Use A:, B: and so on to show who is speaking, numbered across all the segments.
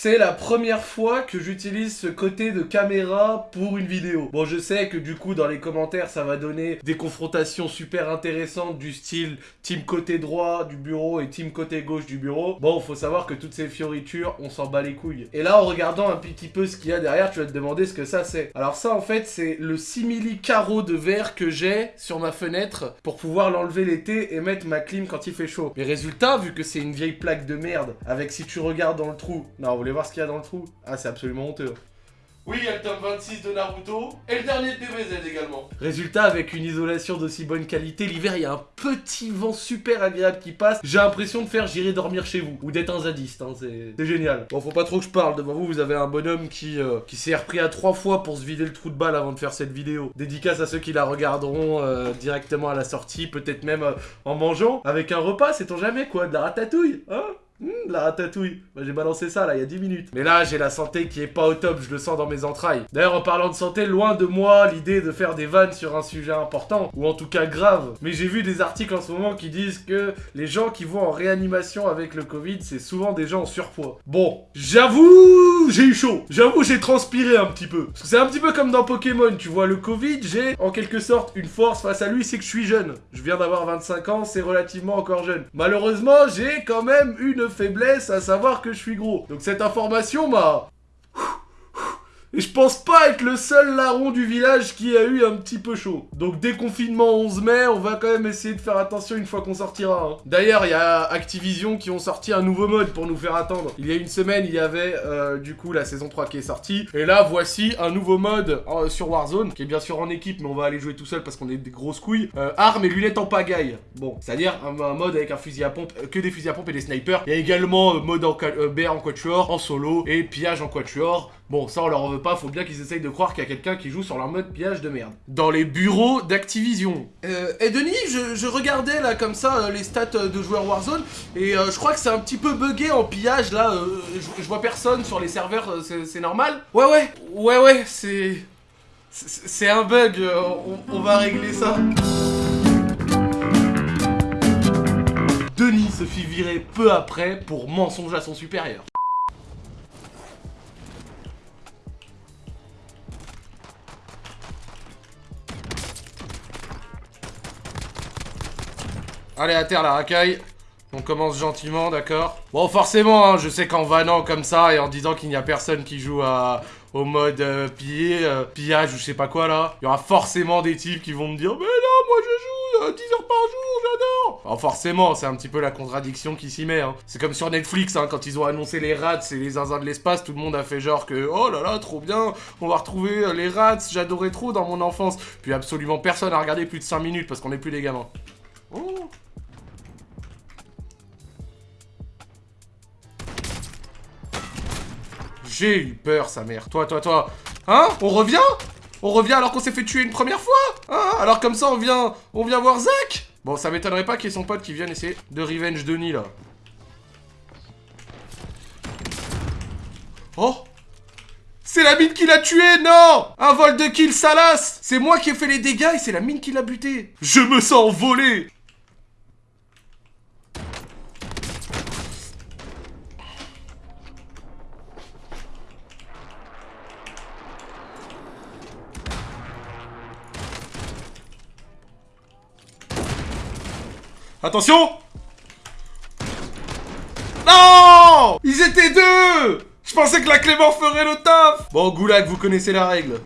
A: C'est la première fois que j'utilise ce côté de caméra pour une vidéo. Bon, je sais que du coup, dans les commentaires, ça va donner des confrontations super intéressantes du style team côté droit du bureau et team côté gauche du bureau. Bon, faut savoir que toutes ces fioritures, on s'en bat les couilles. Et là, en regardant un petit peu ce qu'il y a derrière, tu vas te demander ce que ça c'est. Alors ça, en fait, c'est le simili carreau de verre que j'ai sur ma fenêtre pour pouvoir l'enlever l'été et mettre ma clim quand il fait chaud. Mais résultat, vu que c'est une vieille plaque de merde, avec si tu regardes dans le trou... Non, voulez voir ce qu'il y a dans le trou Ah, c'est absolument honteux. Oui, il y a le tome 26 de Naruto et le dernier de DBZ également. Résultat, avec une isolation d'aussi bonne qualité, l'hiver, il y a un petit vent super agréable qui passe. J'ai l'impression de faire j'irai dormir chez vous ou d'être un zadiste, hein, c'est génial. Bon, faut pas trop que je parle. Devant vous, vous avez un bonhomme qui, euh, qui s'est repris à trois fois pour se vider le trou de balle avant de faire cette vidéo. Dédicace à ceux qui la regarderont euh, directement à la sortie, peut-être même euh, en mangeant. Avec un repas, c'est on jamais quoi, de la ratatouille, hein? Mmh, la ratatouille. Bah, j'ai balancé ça là il y a 10 minutes. Mais là j'ai la santé qui est pas au top, je le sens dans mes entrailles. D'ailleurs en parlant de santé, loin de moi l'idée de faire des vannes sur un sujet important, ou en tout cas grave. Mais j'ai vu des articles en ce moment qui disent que les gens qui vont en réanimation avec le Covid, c'est souvent des gens en surpoids. Bon, j'avoue, j'ai eu chaud. J'avoue, j'ai transpiré un petit peu. Parce que c'est un petit peu comme dans Pokémon, tu vois, le Covid, j'ai en quelque sorte une force face à lui, c'est que je suis jeune. Je viens d'avoir 25 ans, c'est relativement encore jeune. Malheureusement, j'ai quand même une faiblesse à savoir que je suis gros. Donc cette information m'a et je pense pas être le seul larron du village qui a eu un petit peu chaud. Donc déconfinement 11 mai, on va quand même essayer de faire attention une fois qu'on sortira. Hein. D'ailleurs, il y a Activision qui ont sorti un nouveau mode pour nous faire attendre. Il y a une semaine, il y avait euh, du coup la saison 3 qui est sortie. Et là, voici un nouveau mode euh, sur Warzone, qui est bien sûr en équipe, mais on va aller jouer tout seul parce qu'on est des grosses couilles. Euh, armes et lunettes en pagaille. Bon, c'est-à-dire un, mode avec un fusil à pompe, que des fusils à pompe et des snipers. Il y a également mode en BR en quatuor, en solo, et pillage en quatuor. Bon, ça on leur en veut pas, faut bien qu'ils essayent de croire qu'il y a quelqu'un qui joue sur leur mode pillage de merde. Dans les bureaux d'Activision. Euh, et Denis, je, regardais là comme ça euh, les stats euh, de joueurs Warzone, et euh, je crois que c'est un petit peu bugué en pillage là, je, vois personne sur les serveurs, c'est normal? Ouais ouais, ouais ouais, c'est... C'est un bug, on, on va régler ça. Denis se fit virer peu après pour mensonge à son supérieur. Allez, à terre, la racaille. On commence gentiment, d'accord Bon, forcément, hein, je sais qu'en vannant comme ça et en disant qu'il n'y a personne qui joue au mode euh, piller, euh, pillage ou je sais pas quoi là, il y aura forcément des types qui vont me dire « Mais non, moi je joue 10 euh, heures par jour, j'adore !» Alors forcément, c'est un petit peu la contradiction qui s'y met. Hein. C'est comme sur Netflix, hein, quand ils ont annoncé les rats et les zinzins de l'espace, tout le monde a fait genre que « Oh là là, trop bien, on va retrouver les rats, j'adorais trop dans mon enfance !» Puis absolument personne a regardé plus de 5 minutes parce qu'on n'est plus des gamins. Oh J'ai eu peur, sa mère. Toi, toi, toi. Hein On revient On revient alors qu'on s'est fait tuer une première fois Hein Alors comme ça, on vient, on vient voir Zach Bon, ça m'étonnerait pas qu'il y ait son pote qui vienne essayer de revenge Denis, là. Oh c'est la mine qui l'a tué, non Un vol de kill, Salas C'est moi qui ai fait les dégâts et c'est la mine qui l'a buté Je me sens volé Attention Non Ils étaient deux Je pensais que la Clément ferait le taf Bon, Goulag, vous connaissez la règle.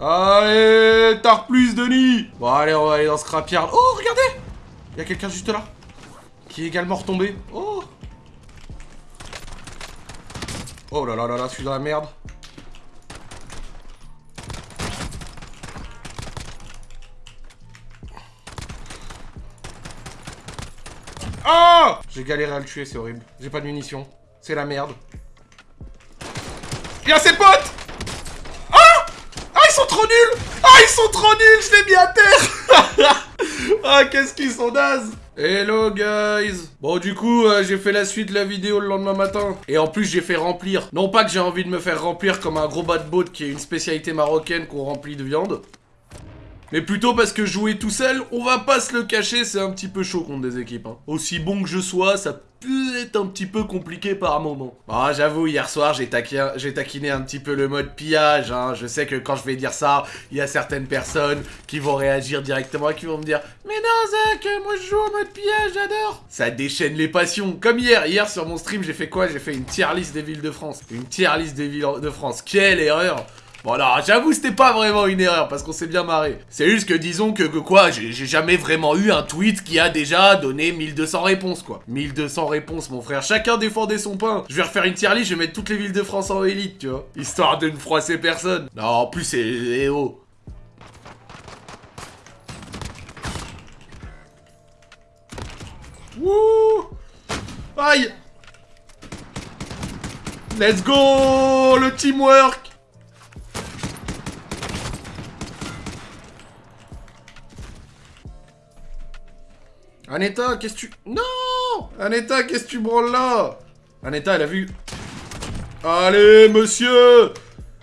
A: Allez, tard plus, Denis Bon, allez, on va aller dans ce crapyard. Oh, regardez Il y a quelqu'un juste là. Qui est également retombé. Oh Oh là là là là, je suis dans la merde. Oh J'ai galéré à le tuer, c'est horrible. J'ai pas de munitions. C'est la merde. Il y a ses potes Ah Ah, ils sont trop nuls Ah, ils sont trop nuls Je l'ai mis à terre Ah, qu'est-ce qu'ils sont nazes Hello guys. Bon du coup euh, j'ai fait la suite de la vidéo le lendemain matin. Et en plus j'ai fait remplir. Non pas que j'ai envie de me faire remplir comme un gros bas de boat qui est une spécialité marocaine qu'on remplit de viande mais plutôt parce que jouer tout seul, on va pas se le cacher, c'est un petit peu chaud contre des équipes. Hein. Aussi bon que je sois, ça peut être un petit peu compliqué par moment. Ah, j'avoue, hier soir, j'ai taquiné, un petit peu le mode pillage. Hein. Je sais que quand je vais dire ça, il y a certaines personnes qui vont réagir directement et qui vont me dire « Mais non, Zach, moi je joue en mode pillage, j'adore !» Ça déchaîne les passions. Comme hier, hier sur mon stream, j'ai fait quoi? J'ai fait une tier list des villes de France. Une tier list des villes de France. Quelle erreur Alors, j'avoue, c'était pas vraiment une erreur, parce qu'on s'est bien marré. C'est juste que disons que, quoi, j'ai jamais vraiment eu un tweet qui a déjà donné 1200 réponses, quoi. 1200 réponses, mon frère. Chacun défendait son pain. Je vais refaire une tier list, je vais mettre toutes les villes de France en élite, tu vois. Histoire de ne froisser personne. Non, en plus, c'est... Eh oh. Wouh Aïe Let's go Le teamwork Aneta, qu'est-ce que tu... Non Aneta, qu'est-ce que tu branles là? Aneta, elle a vu... Allez, monsieur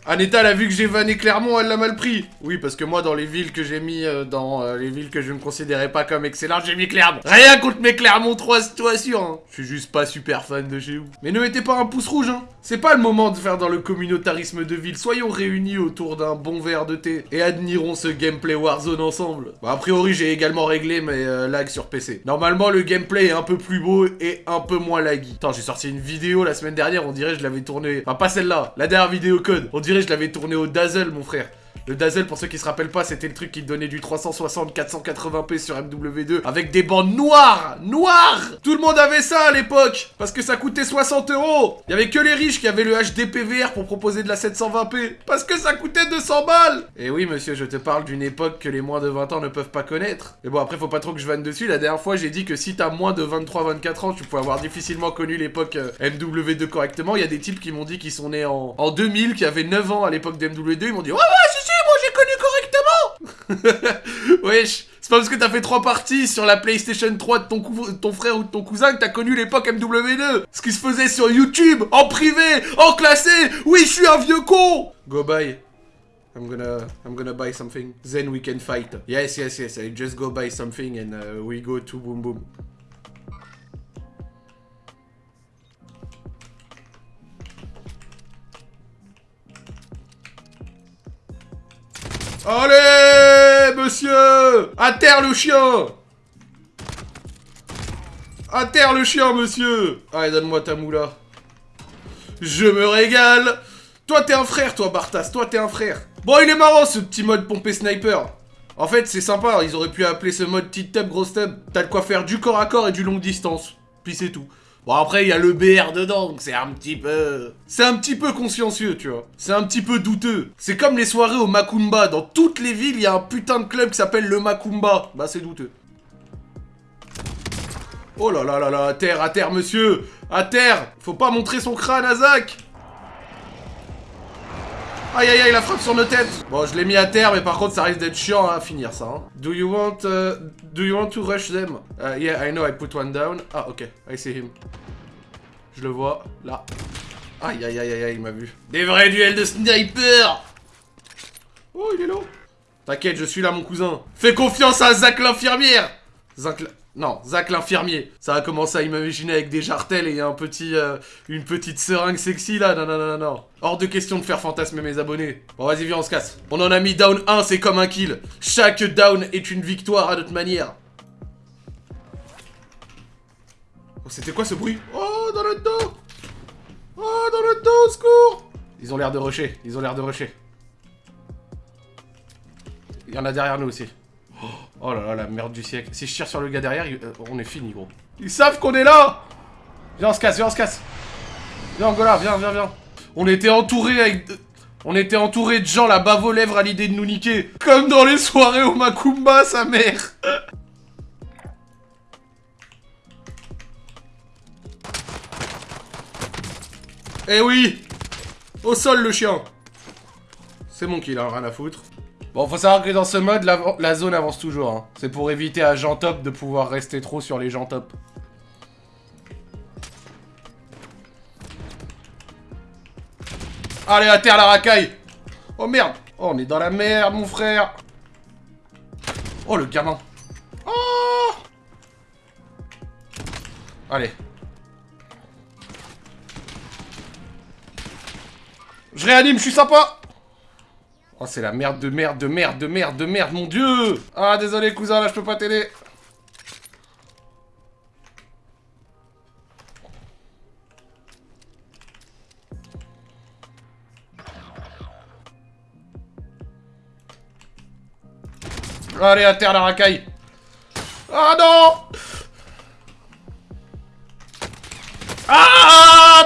A: Aneta, elle a vu que j'ai vanné Clermont, elle l'a mal pris. Oui, parce que moi, dans les villes que j'ai mis, euh, dans euh, les villes que je ne considérais pas comme excellentes, j'ai mis Clermont. Rien contre mes Clermont 3 situations, hein. Je suis juste pas super fan de chez vous. Mais ne mettez pas un pouce rouge, hein. C'est pas le moment de faire dans le communautarisme de ville. Soyons réunis autour d'un bon verre de thé et admirons ce gameplay Warzone ensemble. Bon, a priori, j'ai également réglé mes euh, lags sur PC. Normalement, le gameplay est un peu plus beau et un peu moins laggy. Attends, j'ai sorti une vidéo la semaine dernière, on dirait que je l'avais tournée... Enfin, pas celle-là, la dernière vidéo code. On dirait je l'avais tourné au Dazzle, mon frère. Le Dazzle, pour ceux qui se rappellent pas, c'était le truc qui donnait du 360 480p sur MW2 avec des bandes noires Noires Tout le monde avait ça à l'époque Parce que ça coûtait 60 euros Il avait que les riches qui avaient le HDPVR pour proposer de la 720p Parce que ça coûtait 200 balles Et oui, monsieur, je te parle d'une époque que les moins de 20 ans ne peuvent pas connaître. Mais bon, après, faut pas trop que je vanne dessus. La dernière fois, j'ai dit que si t'as moins de 23-24 ans, tu pouvais avoir difficilement connu l'époque euh, MW2 correctement. Il y a des types qui m'ont dit qu'ils sont nés en, en 2000, qui avaient 9 ans à l'époque de MW2. Ils m'ont dit « Ouais, ouais, si, si, moi j'ai connu correctement Wesh, c'est pas parce que t'as fait trois parties sur la PlayStation 3 de ton, frère ou de ton cousin que t'as connu l'époque MW2 Ce qui se faisait sur YouTube, en privé, en classé Oui, je suis un vieux con Go buy. I'm gonna, I'm gonna buy something. Then we can fight. Yes, yes, yes. I just go buy something and uh, we go to boom boom. Allez, monsieur À terre le chien À terre le chien, monsieur Allez, donne-moi ta moula. Je me régale Toi, t'es un frère, toi, Bartas. Toi, t'es un frère. Bon, il est marrant, ce petit mode pompé sniper. En fait, c'est sympa. Ils auraient pu appeler ce mode petite tub, grosse tub. T'as de quoi faire du corps à corps et du longue distance. Puis c'est tout. Bon après il y a le BR dedans, donc c'est un petit peu... C'est un petit peu consciencieux, tu vois. C'est un petit peu douteux. C'est comme les soirées au Macumba. Dans toutes les villes, il y a un putain de club qui s'appelle le Macumba. Bah c'est douteux. Oh là là là là, à terre, à terre, monsieur À terre Faut pas montrer son crâne à Zach Aïe aïe aïe, la frappe sur nos têtes Bon, je l'ai mis à terre, mais par contre, ça risque d'être chiant à finir, ça. Hein. Do you want... Uh, do you want to rush them? Uh, yeah, I know, I put one down. Ah, ok, I see him. Je le vois, là. Aïe aïe aïe aïe, il m'a vu. Des vrais duels de sniper Oh, il est là T'inquiète, je suis là, mon cousin. Fais confiance à Zach l'infirmière Zach... Non, Zach l'infirmier. Ça a commencé à imaginer avec des jartelles et un petit, euh, une petite seringue sexy là. Non, non, non, non, Hors de question de faire fantasmer mes abonnés. Bon, vas-y, viens, on se casse. On en a mis down 1, c'est comme un kill. Chaque down est une victoire à notre manière. Oh, c'était quoi ce bruit? Oh, dans le dos Oh, dans le dos, secours Ils ont l'air de rusher, ils ont l'air de rusher. Il y en a derrière nous aussi. Oh là là, la merde du siècle. Si je tire sur le gars derrière, euh, on est fini, gros. Ils savent qu'on est là Viens, on se casse, viens, on se casse. Viens, Angola, viens, viens, viens. On était entouré avec... On était entouré de gens la bave aux lèvres à l'idée de nous niquer. Comme dans les soirées au Macumba, sa mère. Eh oui Au sol, le chien C'est mon kill, hein, rien à foutre. Bon, faut savoir que dans ce mode, la, zone avance toujours. Hein. C'est pour éviter à Jean Top de pouvoir rester trop sur les gens top. Allez, à terre la racaille Oh merde Oh, on est dans la merde, mon frère Oh, le gamin Oh Allez. Je réanime, je suis sympa Oh, c'est la merde de merde de merde de merde de merde, mon dieu! Ah, désolé, cousin, là, je peux pas t'aider. Allez, à terre, la racaille! Ah, non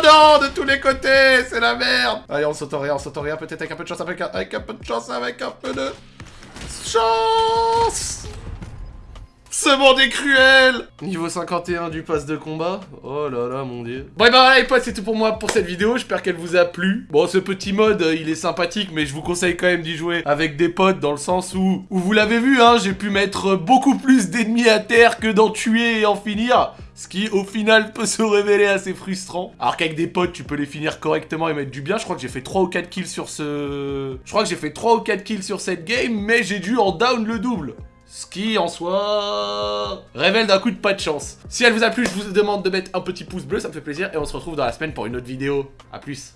A: De tous les côtés C'est la merde Allez, on rien, on rien, peut-être avec un peu de chance, avec un, un peu de chance, avec un peu de... Chance ce monde est cruel Niveau 51 du pass de combat. Oh là là, mon dieu. Bon, et bah voilà les potes, c'est tout pour moi pour cette vidéo. J'espère qu'elle vous a plu. Bon, ce petit mode, euh, il est sympathique, mais je vous conseille quand même d'y jouer avec des potes, dans le sens où, où vous l'avez vu, hein, j'ai pu mettre beaucoup plus d'ennemis à terre que d'en tuer et en finir. Ce qui, au final, peut se révéler assez frustrant. Alors qu'avec des potes, tu peux les finir correctement et mettre du bien. Je crois que j'ai fait 3 ou 4 kills sur ce... Je crois que j'ai fait 3 ou 4 kills sur cette game, mais j'ai dû en down le double. Ce qui, en soi, révèle d'un coup de pas de chance. Si elle vous a plu, je vous demande de mettre un petit pouce bleu, ça me fait plaisir. Et on se retrouve dans la semaine pour une autre vidéo. A plus